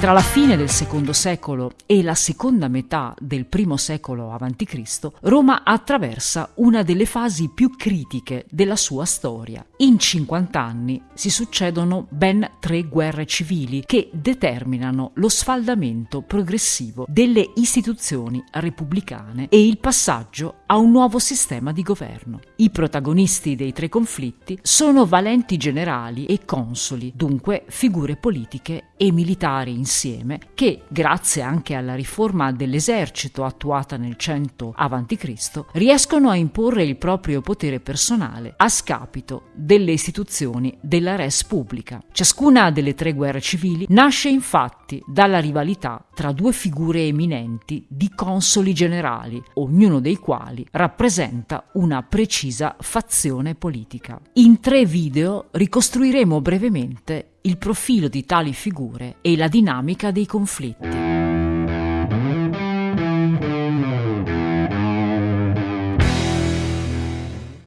Tra la fine del secondo secolo e la seconda metà del primo secolo a.C., Roma attraversa una delle fasi più critiche della sua storia. In 50 anni si succedono ben tre guerre civili che determinano lo sfaldamento progressivo delle istituzioni repubblicane e il passaggio a un nuovo sistema di governo. I protagonisti dei tre conflitti sono valenti generali e consoli, dunque figure politiche e militari insieme, che, grazie anche alla riforma dell'esercito attuata nel 100 a.C., riescono a imporre il proprio potere personale a scapito delle istituzioni della res pubblica. Ciascuna delle tre guerre civili nasce infatti dalla rivalità tra due figure eminenti di consoli generali, ognuno dei quali rappresenta una precisa fazione politica. In tre video ricostruiremo brevemente il profilo di tali figure e la dinamica dei conflitti.